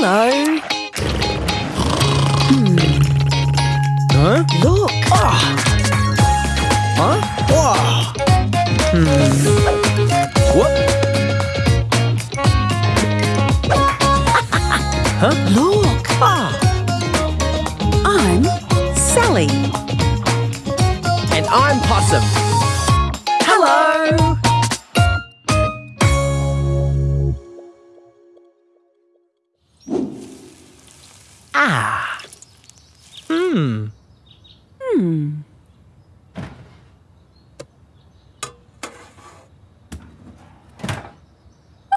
Hello. Hmm. Huh? Look. Ah. Huh? Whoa. What? huh? Look. Ah. I'm Sally. And I'm Possum. Hello. Ah. Hmm.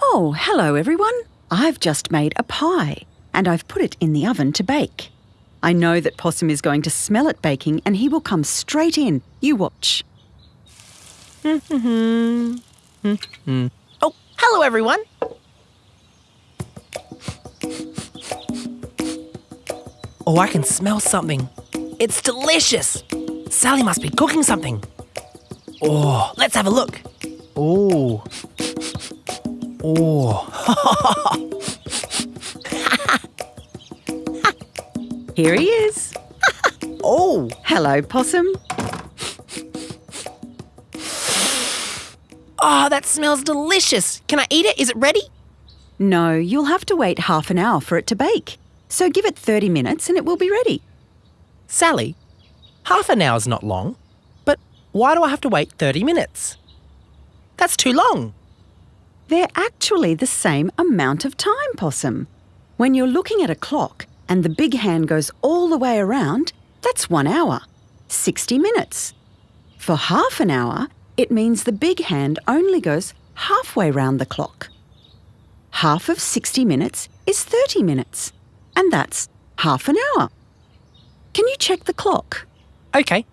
Oh, hello everyone. I've just made a pie and I've put it in the oven to bake. I know that Possum is going to smell it baking and he will come straight in. You watch. Oh, hello everyone. Oh, I can smell something. It's delicious. Sally must be cooking something. Oh, let's have a look. Oh. Oh. Here he is. Oh. Hello, Possum. Oh, that smells delicious. Can I eat it? Is it ready? No, you'll have to wait half an hour for it to bake. So give it 30 minutes and it will be ready. Sally, half an hour's not long, but why do I have to wait 30 minutes? That's too long. They're actually the same amount of time, Possum. When you're looking at a clock and the big hand goes all the way around, that's one hour, 60 minutes. For half an hour, it means the big hand only goes halfway round the clock. Half of 60 minutes is 30 minutes, and that's half an hour. Can you check the clock? Okay.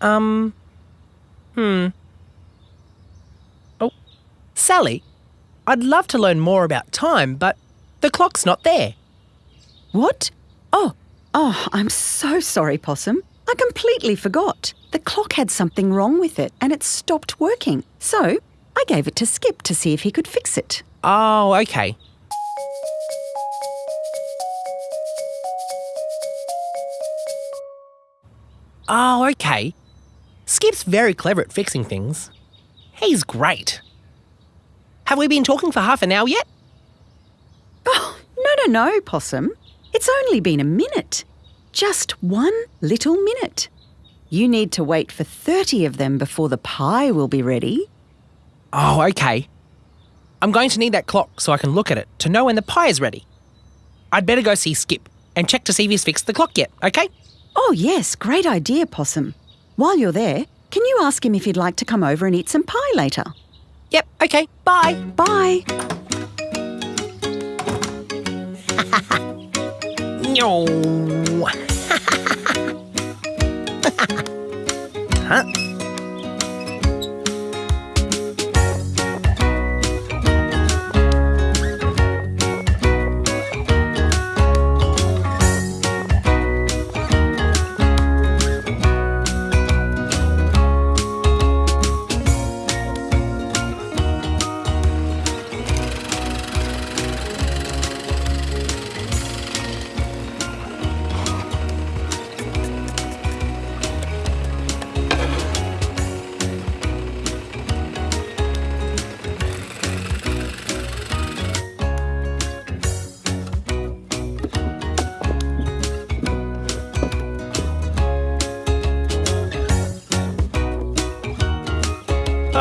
Um. Hmm. Oh, Sally, I'd love to learn more about time, but the clock's not there. What? Oh, oh, I'm so sorry, Possum. I completely forgot. The clock had something wrong with it and it stopped working. So I gave it to Skip to see if he could fix it. Oh, okay. Oh, okay. Skip's very clever at fixing things. He's great. Have we been talking for half an hour yet? Oh, no, no, no, Possum. It's only been a minute. Just one little minute. You need to wait for 30 of them before the pie will be ready. Oh, okay. I'm going to need that clock so I can look at it to know when the pie is ready. I'd better go see Skip and check to see if he's fixed the clock yet, okay? Oh, yes, great idea, Possum. While you're there, can you ask him if he'd like to come over and eat some pie later? Yep, okay, bye. Bye. No. huh?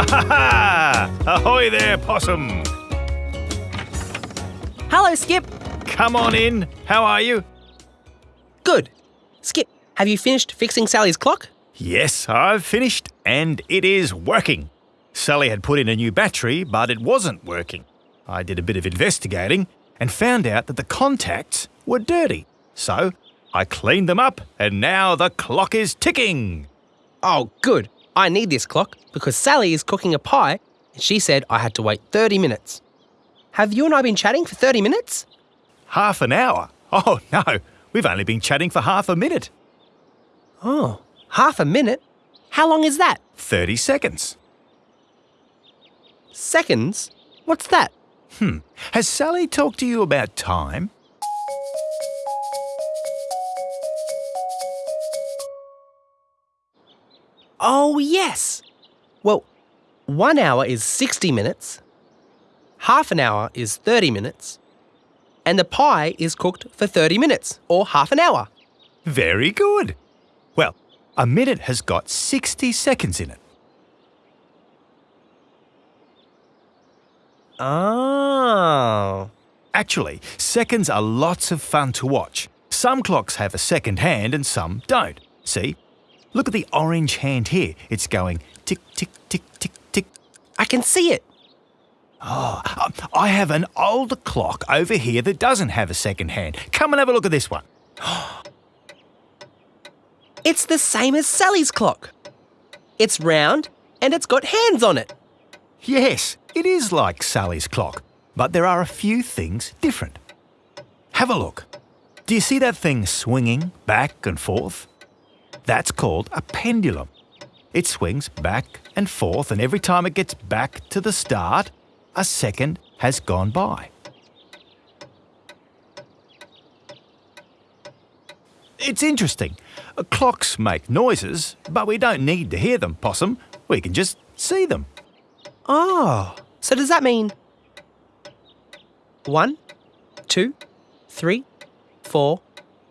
Ha ha! Ahoy there, Possum! Hello, Skip. Come on in. How are you? Good. Skip, have you finished fixing Sally's clock? Yes, I've finished, and it is working. Sally had put in a new battery, but it wasn't working. I did a bit of investigating and found out that the contacts were dirty. So I cleaned them up, and now the clock is ticking. Oh, good. I need this clock because Sally is cooking a pie and she said I had to wait 30 minutes. Have you and I been chatting for 30 minutes? Half an hour? Oh, no, we've only been chatting for half a minute. Oh, half a minute? How long is that? 30 seconds. Seconds? What's that? Hmm. Has Sally talked to you about time? Oh, yes. Well, one hour is 60 minutes, half an hour is 30 minutes, and the pie is cooked for 30 minutes or half an hour. Very good. Well, a minute has got 60 seconds in it. Oh. Actually, seconds are lots of fun to watch. Some clocks have a second hand and some don't. See? Look at the orange hand here. It's going tick, tick, tick, tick, tick. I can see it. Um, I have an older clock over here that doesn't have a second hand. Come and have a look at this one. It's the same as Sally's clock. It's round and it's got hands on it. Yes, it is like Sally's clock, but there are a few things different. Have a look. Do you see that thing swinging back and forth? That's called a pendulum. It swings back and forth, and every time it gets back to the start, a second has gone by. It's interesting. Clocks make noises, but we don't need to hear them, Possum. We can just see them. Oh. So does that mean one, two, three, four,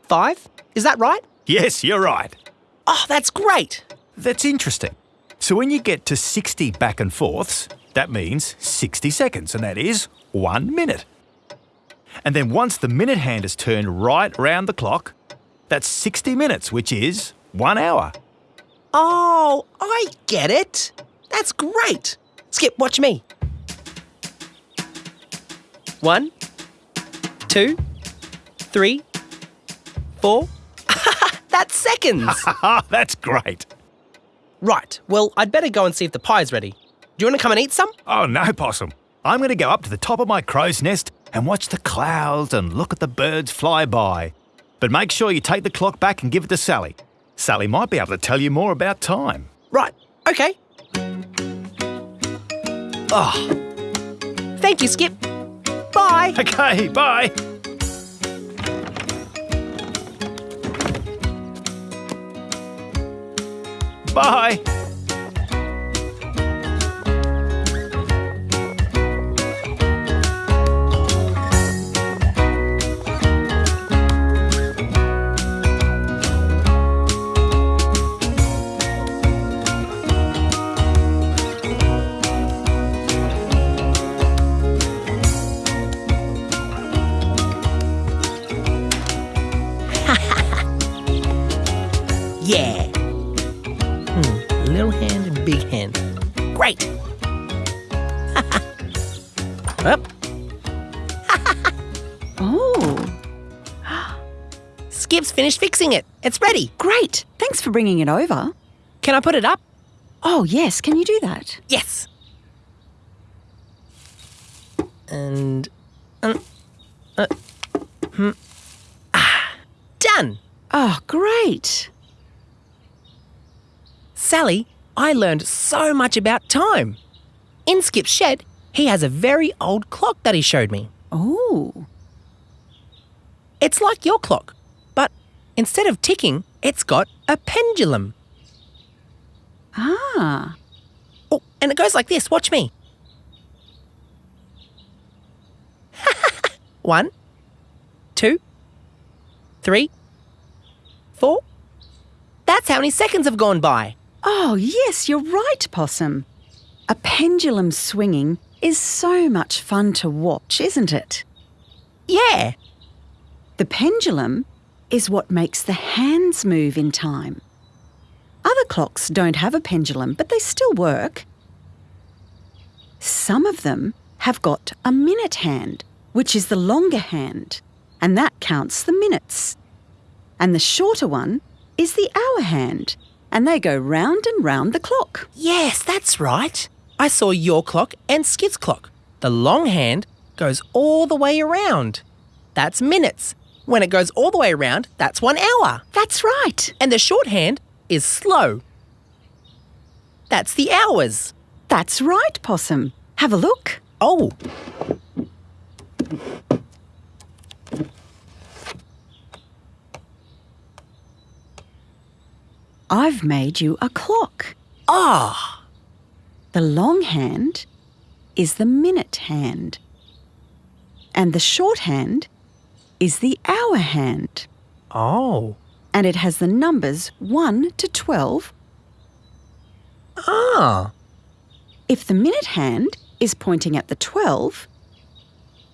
five? Is that right? Yes, you're right. Oh, that's great. That's interesting. So when you get to 60 back and forths, that means 60 seconds, and that is one minute. And then once the minute hand is turned right round the clock, that's 60 minutes, which is one hour. Oh, I get it. That's great. Skip, watch me. One, two, three, four. That's seconds. That's great. right, well, I'd better go and see if the pie's ready. Do you want to come and eat some? Oh no, Possum. I'm going to go up to the top of my crow's nest and watch the clouds and look at the birds fly by. But make sure you take the clock back and give it to Sally. Sally might be able to tell you more about time. Right, okay. Oh. Thank you, Skip. Bye. Okay, bye. Bye. Yeah. Great. Up. Oh, Skip's finished fixing it. It's ready. great. Thanks for bringing it over. Can I put it up? Oh, yes, can you do that? Yes. And. Uh, uh, hmm. Ah, done. Oh, great. Sally, I learned so much about time. In Skip's shed, he has a very old clock that he showed me. Oh, It's like your clock, but instead of ticking, it's got a pendulum. ah. Oh, and it goes like this. Watch me. One, two, three, four. That's how many seconds have gone by. Oh, yes, you're right, Possum. A pendulum swinging is so much fun to watch, isn't it? Yeah. The pendulum is what makes the hands move in time. Other clocks don't have a pendulum, but they still work. Some of them have got a minute hand, which is the longer hand, and that counts the minutes. And the shorter one is the hour hand, and they go round and round the clock. Yes, that's right. I saw your clock and Skip's clock. The long hand goes all the way around. That's minutes. When it goes all the way around, that's one hour. That's right. And the short hand is slow. That's the hours. That's right, Possum. Have a look. Oh, I've made you a clock. Ah, The long hand is the minute hand. And the short hand is the hour hand. oh, And it has the numbers 1 to 12. ah, If the minute hand is pointing at the 12,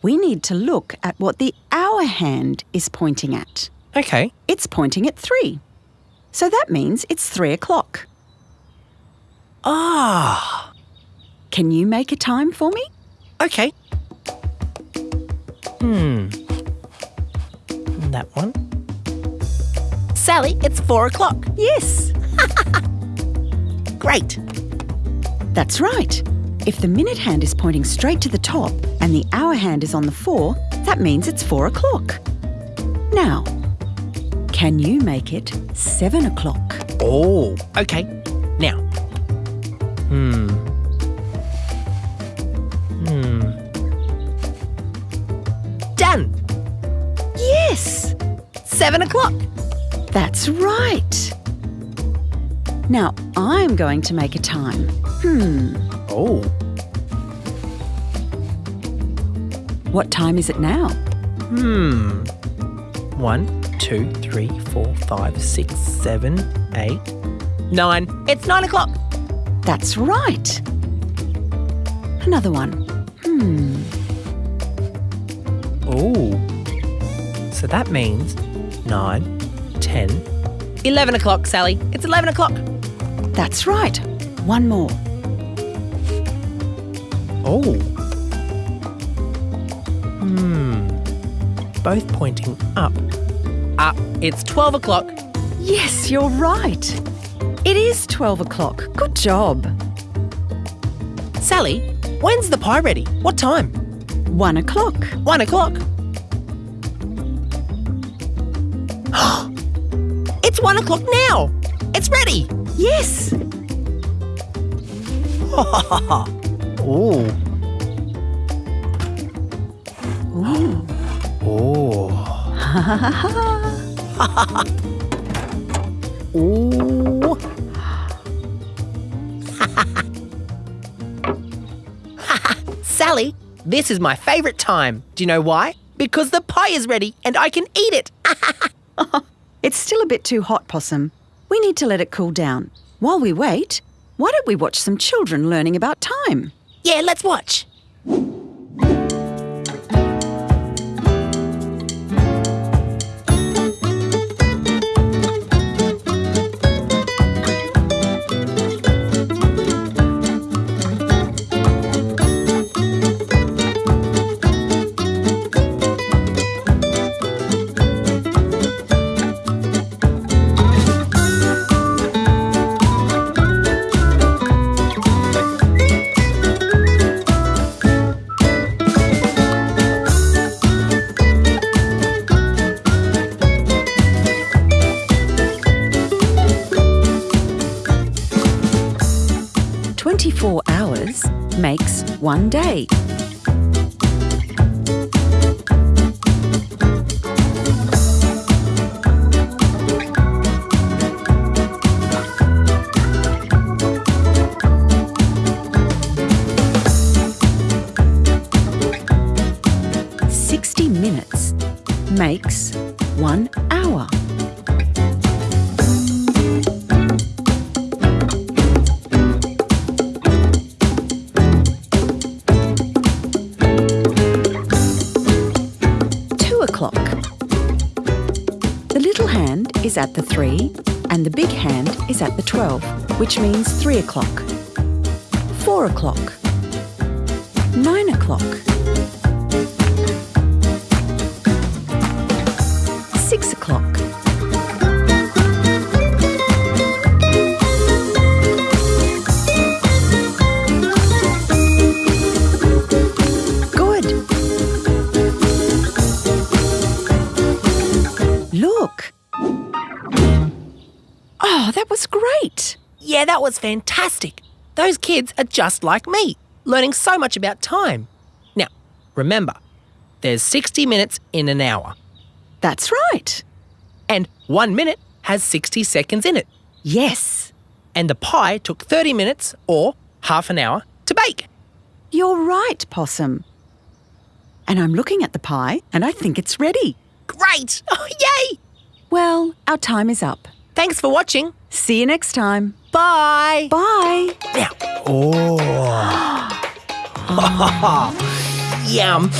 we need to look at what the hour hand is pointing at. okay. It's pointing at 3. So that means it's 3 o'clock. Ah, Can you make a time for me? okay. Hmm. That one. Sally, it's four o'clock. Yes, Great. that's right. If the minute hand is pointing straight to the top and the hour hand is on the 4, that means it's 4 o'clock. Now, can you make it 7 o'clock? Oh, okay. Now. Hmm. Hmm. Done. Yes, Seven o'clock. that's right. Now, I'm going to make a time. Hmm, Oh. what time is it now? Hmm. One, two, three, four, five, six, seven, eight, nine. It's nine o'clock. That's right. Another one. Hmm, Oh. So that means nine, ten, eleven o'clock, Sally. It's eleven o'clock. that's right. One more. Oh. Hmm. Both pointing up. Up. It's 12 o'clock. Yes, you're right. It is 12 o'clock. Good job. Sally, when's the pie ready? What time? One o'clock. One o'clock. it's one o'clock now. It's ready. Yes. Oh. Ooh. Oh. Ooh. Sally, this is my favourite time. Do you know why? Because the pie is ready and I can eat it. It's still a bit too hot, Possum. We need to let it cool down. While we wait, why don't we watch some children learning about time? Yeah, let's watch. Twenty-four hours makes one day. Sixty minutes makes one at the three and the big hand is at the 12, which means three o'clock. Four o'clock. Nine o'clock. Yeah, that was fantastic. Those kids are just like me, learning so much about time. Now, remember, there's 60 minutes in an hour, That's right. and one minute has 60 seconds in it. Yes. And the pie took 30 minutes or half an hour to bake. You're right, Possum. And I'm looking at the pie and I think it's ready. Great! Oh, yay! Well, our time is up. Thanks for watching. See you next time. Bye. Bye. Now. Oh. Yum.